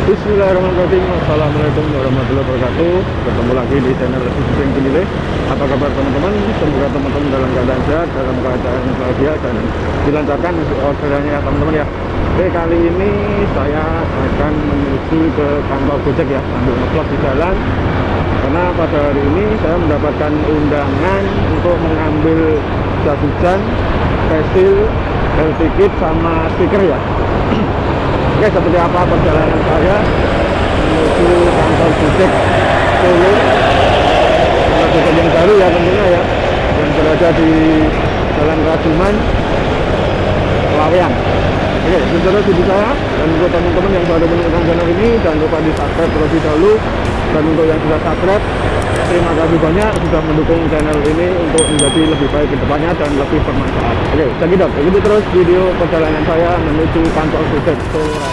Bismillahirrahmanirrahim. Assalamualaikum warahmatullahi wabarakatuh. Ketemu lagi di channel Susi Penilai Apa kabar teman-teman? Semoga teman-teman dalam keadaan sehat Dalam keadaan bahagia Dan dilancarkan orderannya ya teman-teman ya. Oke kali ini saya akan menuju ke kantor Gojek ya. Sambil ngevlog di jalan. Karena pada hari ini saya mendapatkan undangan Untuk mengambil jas hujan Pensil, bel tiket sama stiker ya Oke seperti apa perjalanan saya menuju kantor Gojek Solo Gojek yang baru ya tentunya ya yang berada di Jalan Rajuman Lawean Oke terus video saya dan untuk teman-teman yang baru menemukan channel ini jangan lupa di subscribe terlebih dahulu. Dan untuk yang sudah subscribe terima kasih banyak sudah mendukung channel ini untuk menjadi lebih baik ke depannya dan lebih bermanfaat. Oke dok. Ikuti terus video perjalanan saya menuju kantor Gojek Raya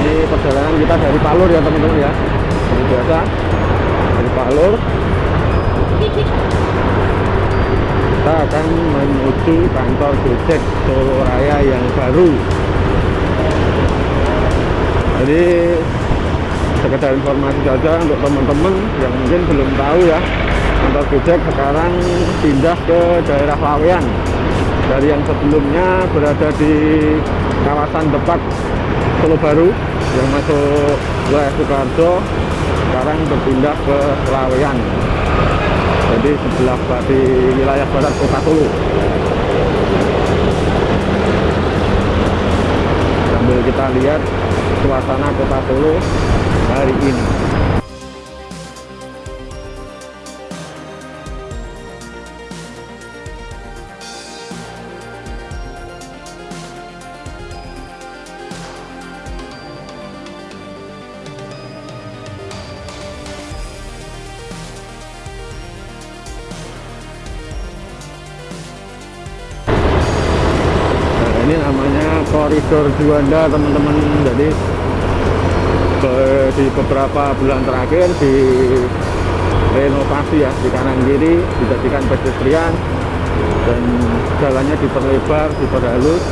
ini perjalanan kita dari Palur ya teman-teman ya. Seperti biasa dari Palur kita akan menuju kantor Gojek Solo Raya yang baru. Jadi sekedar informasi saja untuk teman-teman yang mungkin belum tahu ya kantor Gojek sekarang pindah ke daerah Lawean dari yang sebelumnya berada di kawasan depan Solo Baru yang masuk wilayah Soekarjo sekarang berpindah ke Lawean jadi sebelah di wilayah barat kota Solo. Sambil kita lihat suasana kota Solo hari ini ini namanya koridor Juanda teman-teman. Jadi di beberapa bulan terakhir di renovasi ya di kanan kiri dijadikan pedestrian dan jalannya diperlebar diperhalus.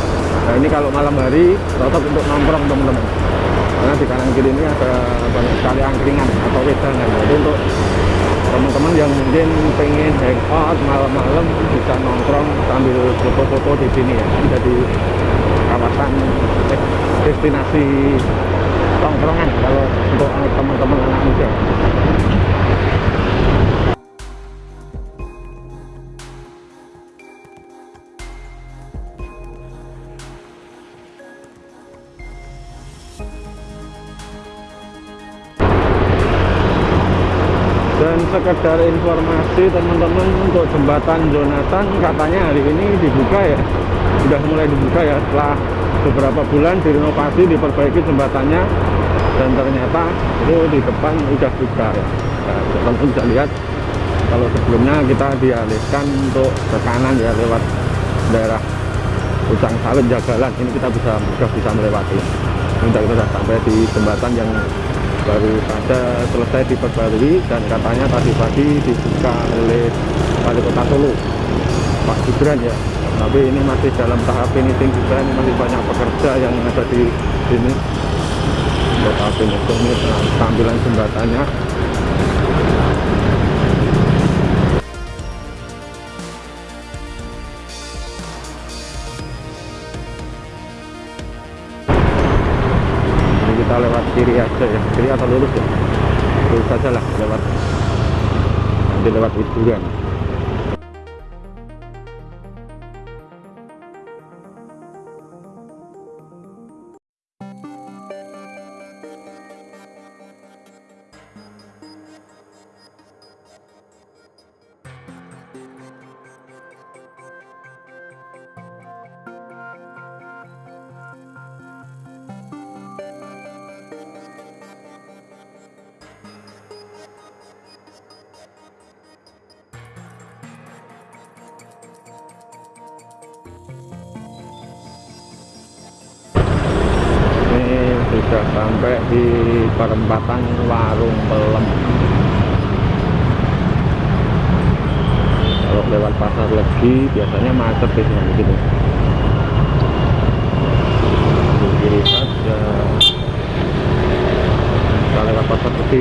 Nah ini kalau malam hari cocok untuk nongkrong teman-teman. Karena di kanan kiri ini ada banyak sekali angkringan atau wedangan. Jadi untuk teman-teman yang mungkin pengen hangout malam-malam bisa nongkrong sambil foto-foto di sini ya. Jadi kawasan des- destinasi tongkrongan kalau untuk teman-teman anak muda sekedar informasi teman-teman untuk jembatan Jonathan katanya hari ini dibuka ya. Sudah mulai dibuka ya setelah beberapa bulan direnovasi diperbaiki jembatannya dan ternyata itu di depan udah buka ya. Nah, teman-teman bisa lihat kalau sebelumnya kita dialihkan untuk ke kanan ya lewat daerah Ucang Sawit Jagalan. Ini kita bisa sudah bisa melewati. Ini kita sudah sampai di jembatan yang baru saja selesai diperbarui dan katanya tadi pagi dibuka oleh wali kota Solo Pak Gibran ya. Tapi ini masih dalam tahap finishing juga ini masih banyak pekerja yang ada di sini. Tahap finishing ini tampilan jembatannya kita lewat kiri aja ya. Kiri atau lurus ya? Lurus saja lah lewat. Nanti lewat hiburan sampai di perempatan warung pelem. Kalau lewat pasar legi biasanya macet di sini gitu. Kiri saja. Kita lewat pasar legi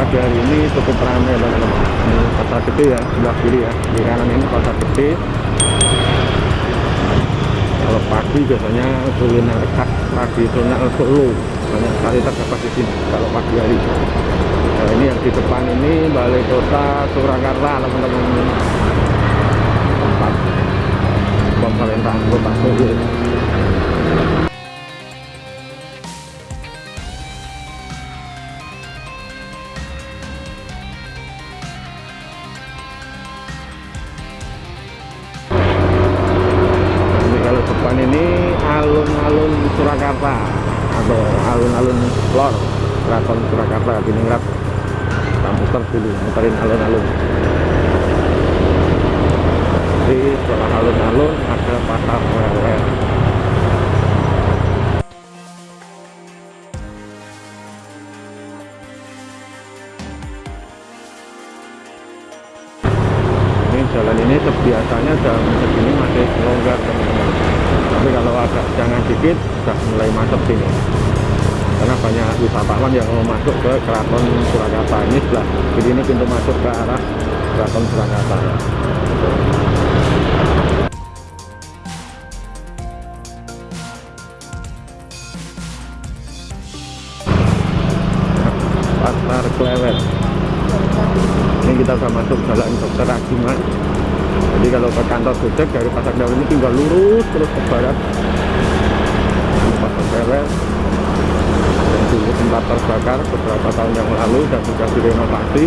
pagi hari ini cukup ramai teman-teman ini pasar gede ya sebelah kiri ya. Di kanan ini pasar gede. Kalau pagi biasanya kuliner khas tradisional Solo banyak sekali terdapat di sini kalau pagi hari nah, ini yang di depan ini balai kota Surakarta teman-teman. Tempat pemerintahan kota Solo sini karena banyak wisatawan yang mau masuk ke keraton Surakarta. Ini sebelah jadi ini pintu masuk ke arah keraton Surakarta. Pasar Klewet ini kita sudah masuk jalan Dokter Agiman jadi kalau ke kantor Gojek dari pasar Klewet ini tinggal lurus terus ke barat Klewet yang dulu sempat terbakar beberapa tahun yang lalu dan sudah direnovasi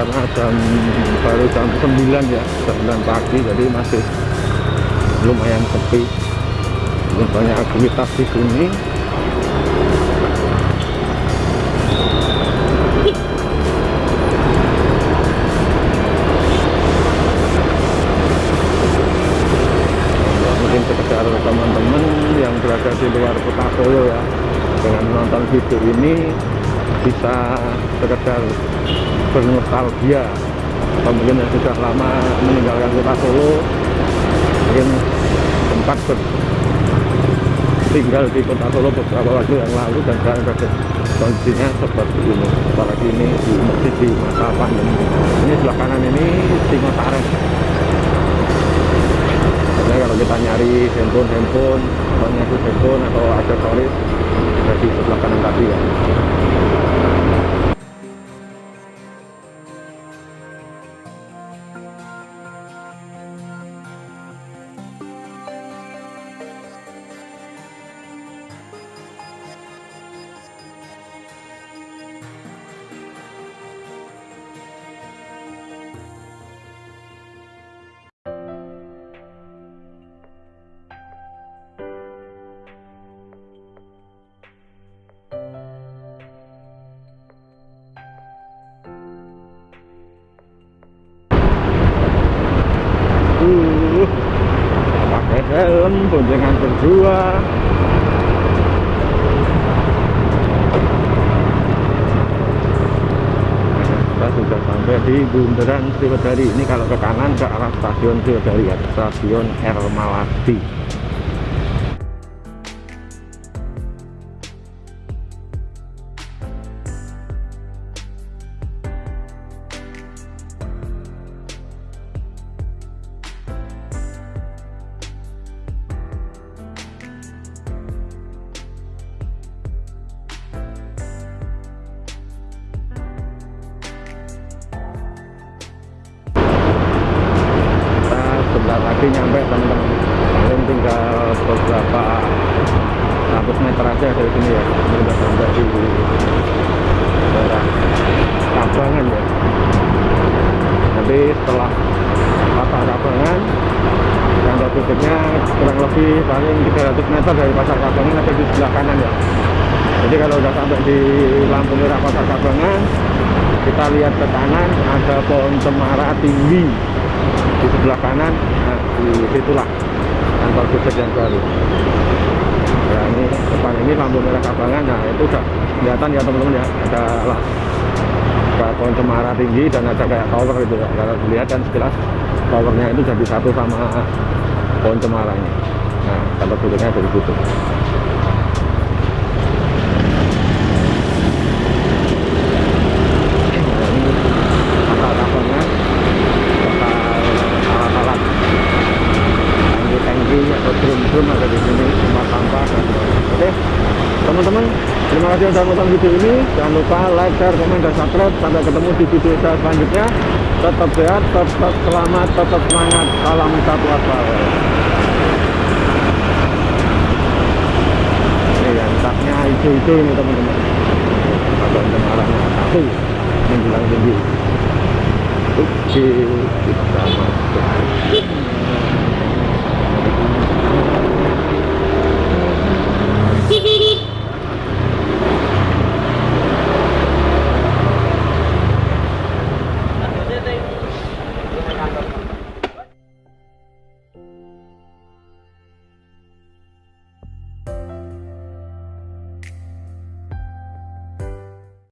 karena jam baru jam 9 ya jam 9 pagi jadi masih lumayan sepi. Belum banyak aktivitas di sini. Ya, mungkin sekedar teman-teman yang berada di luar kota Solo ya dengan menonton video ini bisa sekedar bernostalgia. Atau mungkin yang sudah lama meninggalkan kota Solo mungkin sempat ber- tinggal di kota Solo beberapa waktu yang lalu dan sekarang kondisinya seperti ini. Apalagi ini di masjid di masa pandemi. Ini sebelah kanan ini Karena kalau kita nyari handphone handphone atau nyari handphone atau aksesoris ada di sebelah kanan tadi ya helm, boncengan berdua. Kita sudah sampai di Bundaran Sriwedari. Ini kalau ke kanan ke arah stasiun Sriwedari ya, stasiun R. pasti nyampe teman-teman paling tinggal beberapa ratus meter aja dari sini ya. Ini udah sampai di daerah Kabangan ya. Nanti setelah pasar Kabangan kantor tutupnya kurang lebih paling 300 meter dari pasar Kabangan ada di sebelah kanan ya. Jadi kalau udah sampai di lampu merah pasar Kabangan kita lihat ke kanan ada pohon cemara tinggi di sebelah kanan nah di situlah kantor yang baru. Ya ini depan ini lampu merah kabangan nah itu udah kelihatan ya teman-teman ya. Ada lah kayak pohon cemara tinggi dan ada kayak tower itu ya. Kalau dilihat kan sekilas towernya itu jadi satu sama pohon cemara ini. Nah kantor pusatnya dari situ Nah, ini pasar kabangan bakal alat-alat tangki-tangki atau drum-drum ada di sini tempat sampah dan oke teman-teman kasih sudah nonton video ini jangan lupa like, share, komen, dan subscribe. Sampai ketemu di video saya selanjutnya. Tetap sehat, tetap selamat, tetap semangat. Salam satu asal. Ini yang taknya hijau-hijau ini teman-teman. Ada cemarannya satu menjulang tinggi. Oke kita masuk